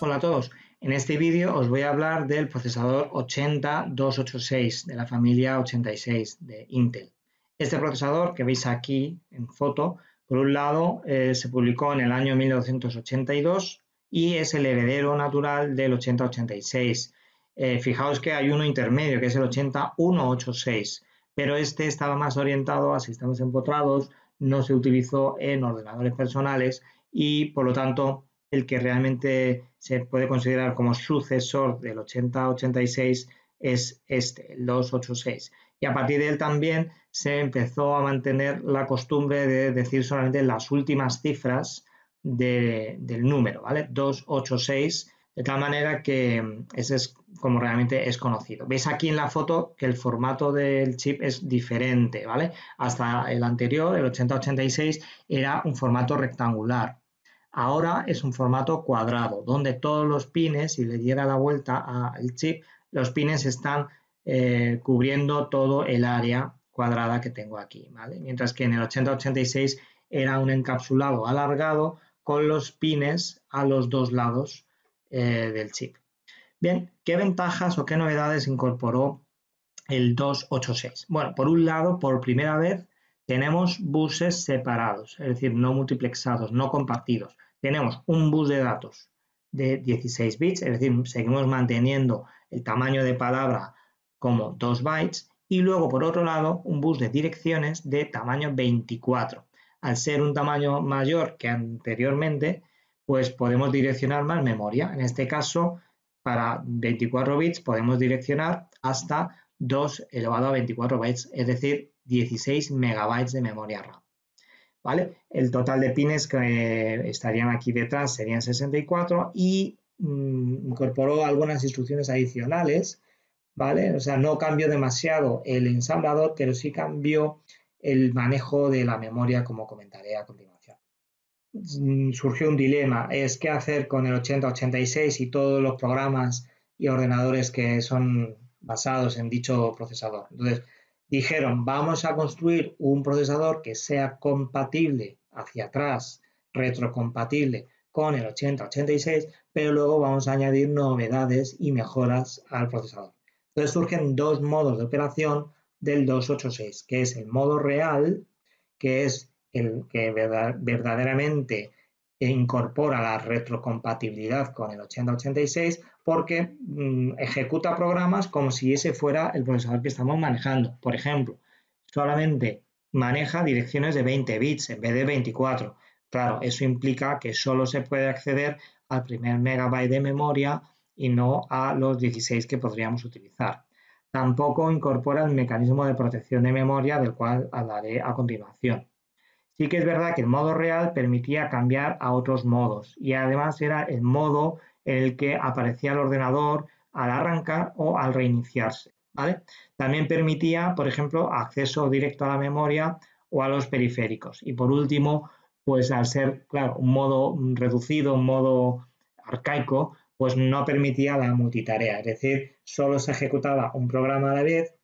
Hola a todos, en este vídeo os voy a hablar del procesador 80286 de la familia 86 de Intel. Este procesador que veis aquí en foto, por un lado eh, se publicó en el año 1982 y es el heredero natural del 8086. Eh, fijaos que hay uno intermedio que es el 80186, pero este estaba más orientado a sistemas empotrados, no se utilizó en ordenadores personales y por lo tanto el que realmente se puede considerar como sucesor del 8086 es este, el 286. Y a partir de él también se empezó a mantener la costumbre de decir solamente las últimas cifras del número, ¿vale? 286, de tal manera que ese es como realmente es conocido. Veis aquí en la foto que el formato del chip es diferente, ¿vale? Hasta el anterior, el 8086, era un formato rectangular. Ahora es un formato cuadrado, donde todos los pines, si le diera la vuelta al chip, los pines están eh, cubriendo todo el área cuadrada que tengo aquí, ¿vale? Mientras que en el 8086 era un encapsulado alargado con los pines a los dos lados eh, del chip. Bien, ¿qué ventajas o qué novedades incorporó el 286? Bueno, por un lado, por primera vez tenemos buses separados, es decir, no multiplexados, no compartidos. Tenemos un bus de datos de 16 bits, es decir, seguimos manteniendo el tamaño de palabra como 2 bytes y luego por otro lado un bus de direcciones de tamaño 24. Al ser un tamaño mayor que anteriormente, pues podemos direccionar más memoria. En este caso, para 24 bits podemos direccionar hasta 2 elevado a 24 bytes, es decir, 16 megabytes de memoria RAM. ¿Vale? El total de pines que estarían aquí detrás serían 64 y mm, incorporó algunas instrucciones adicionales, ¿vale? O sea, no cambió demasiado el ensamblador, pero sí cambió el manejo de la memoria, como comentaré a continuación. Mm, surgió un dilema, es qué hacer con el 8086 y todos los programas y ordenadores que son basados en dicho procesador. Entonces, dijeron, vamos a construir un procesador que sea compatible hacia atrás, retrocompatible con el 8086, pero luego vamos a añadir novedades y mejoras al procesador. Entonces surgen dos modos de operación del 286, que es el modo real, que es el que verdaderamente incorpora la retrocompatibilidad con el 8086 porque mm, ejecuta programas como si ese fuera el procesador que estamos manejando. Por ejemplo, solamente maneja direcciones de 20 bits en vez de 24. Claro, eso implica que solo se puede acceder al primer megabyte de memoria y no a los 16 que podríamos utilizar. Tampoco incorpora el mecanismo de protección de memoria del cual hablaré a continuación. Sí que es verdad que el modo real permitía cambiar a otros modos y además era el modo en el que aparecía el ordenador al arrancar o al reiniciarse. ¿vale? También permitía, por ejemplo, acceso directo a la memoria o a los periféricos. Y por último, pues al ser, claro, un modo reducido, un modo arcaico, pues no permitía la multitarea, es decir, solo se ejecutaba un programa a la vez,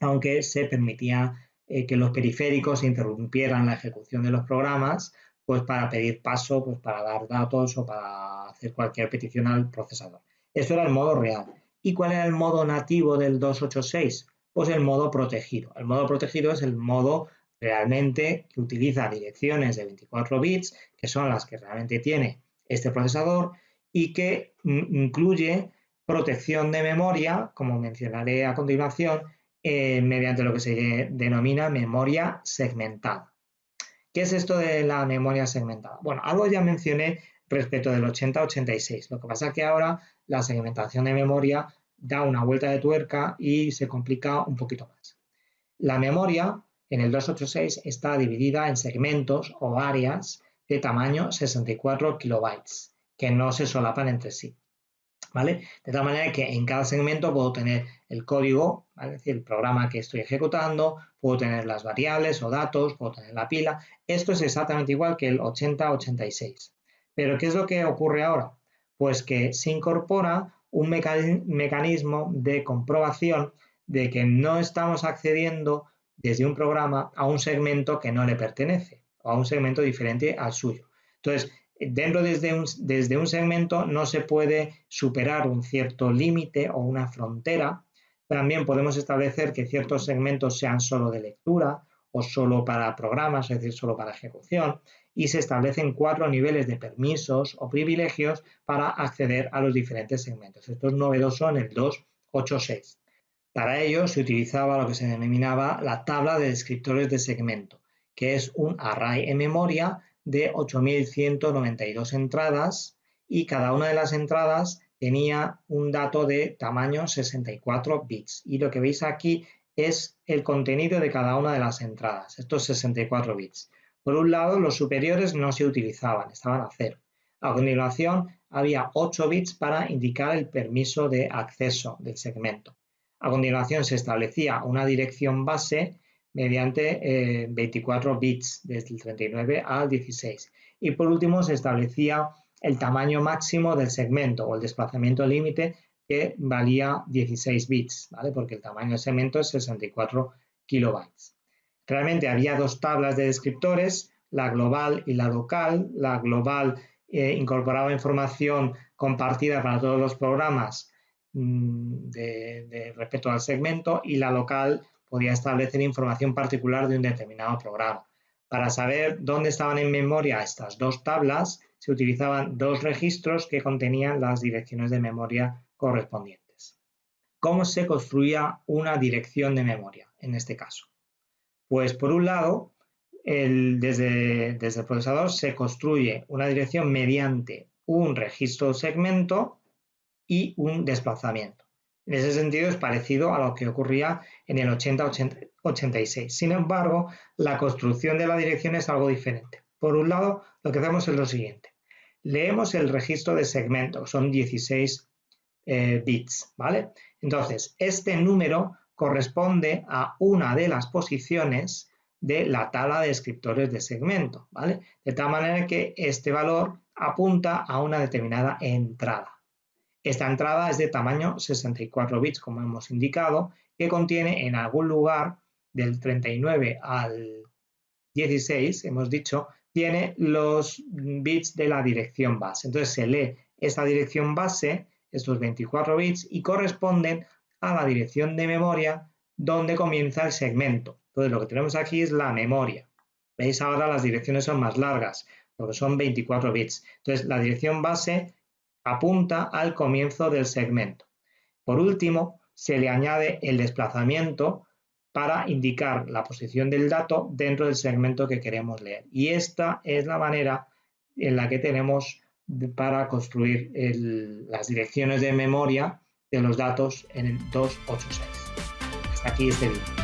aunque se permitía eh, que los periféricos interrumpieran la ejecución de los programas, pues para pedir paso, pues para dar datos o para hacer cualquier petición al procesador. Eso era el modo real. ¿Y cuál era el modo nativo del 286? Pues el modo protegido. El modo protegido es el modo realmente que utiliza direcciones de 24 bits, que son las que realmente tiene este procesador y que incluye protección de memoria, como mencionaré a continuación, eh, mediante lo que se denomina memoria segmentada. ¿Qué es esto de la memoria segmentada? Bueno, algo ya mencioné respecto del 80-86. Lo que pasa es que ahora la segmentación de memoria da una vuelta de tuerca y se complica un poquito más. La memoria en el 286 está dividida en segmentos o áreas de tamaño 64 kilobytes, que no se solapan entre sí. ¿Vale? De tal manera que en cada segmento puedo tener el código, es decir, el programa que estoy ejecutando, puedo tener las variables o datos, puedo tener la pila. Esto es exactamente igual que el 80-86. Pero ¿qué es lo que ocurre ahora? Pues que se incorpora un mecanismo de comprobación de que no estamos accediendo desde un programa a un segmento que no le pertenece o a un segmento diferente al suyo. Entonces, dentro desde un, desde un segmento no se puede superar un cierto límite o una frontera. También podemos establecer que ciertos segmentos sean solo de lectura o solo para programas, es decir, solo para ejecución, y se establecen cuatro niveles de permisos o privilegios para acceder a los diferentes segmentos. Esto es novedoso en el 286. Para ello se utilizaba lo que se denominaba la tabla de descriptores de segmento, que es un array en memoria de 8192 entradas y cada una de las entradas tenía un dato de tamaño 64 bits. Y lo que veis aquí es el contenido de cada una de las entradas, estos 64 bits. Por un lado, los superiores no se utilizaban, estaban a cero. A continuación, había 8 bits para indicar el permiso de acceso del segmento. A continuación, se establecía una dirección base mediante 24 eh, bits desde el 39 al 16. Y por último se establecía el tamaño máximo del segmento o el desplazamiento límite que valía 16 bits, ¿vale? porque el tamaño del segmento es 64 kilobytes. Realmente había dos tablas de descriptores, la global y la local. La global eh, incorporaba información compartida para todos los programas mm, de respecto al segmento y la local podía establecer información particular de un determinado programa. Para saber dónde estaban en memoria estas dos tablas, se utilizaban dos registros que contenían las direcciones de memoria correspondientes. ¿Cómo se construía una dirección de memoria en este caso? Pues por un lado, desde, desde el procesador se construye una dirección mediante un registro segmento y un desplazamiento. En ese sentido es parecido a lo que ocurría en el 80-86. Sin embargo, la construcción de la dirección es algo diferente. Por un lado, lo que hacemos es lo siguiente. Leemos el registro de segmento, son 16 eh, bits, ¿vale? Entonces, este número corresponde a una de las posiciones de la tabla de descriptores de segmento, ¿vale? De tal manera que este valor apunta a una determinada entrada. Esta entrada es de tamaño 64 bits, como hemos indicado, que contiene en algún lugar del 39 al 16, hemos dicho, tiene los bits de la dirección base. Entonces se lee esta dirección base, estos 24 bits, y corresponden a la dirección de memoria donde comienza el segmento. Entonces lo que tenemos aquí es la memoria. Veis ahora las direcciones son más largas, porque son 24 bits. Entonces la dirección base apunta al comienzo del segmento. Por último, se le añade el desplazamiento para indicar la posición del dato dentro del segmento que queremos leer. Y esta es la manera en la que tenemos para construir las direcciones de memoria de los datos en el 286. Hasta aquí este vídeo.